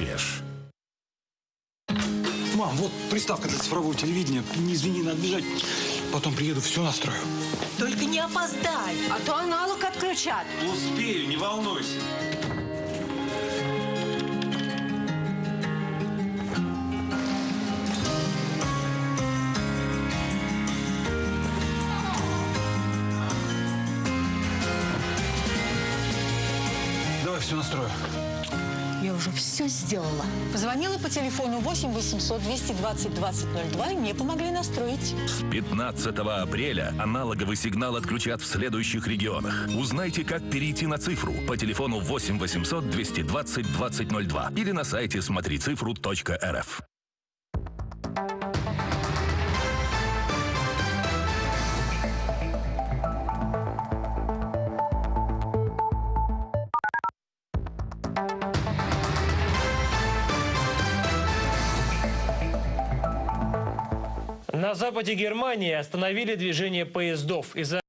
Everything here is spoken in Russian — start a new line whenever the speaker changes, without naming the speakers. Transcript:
рубеж.
Мам, вот приставка для цифрового телевидения. Не извини, надо бежать. Потом приеду, все настрою.
Только не опоздай, а то аналог отключат.
Успею, не волнуйся.
Давай все настрою.
Я уже все сделала. Позвонила по телефону 8 800 220 2002 и мне помогли настроить.
С 15 апреля аналоговый сигнал отключат в следующих регионах. Узнайте, как перейти на цифру по телефону 8 800 220 2002 или на сайте смотрицифру.рф.
На западе Германии остановили движение поездов. Из-за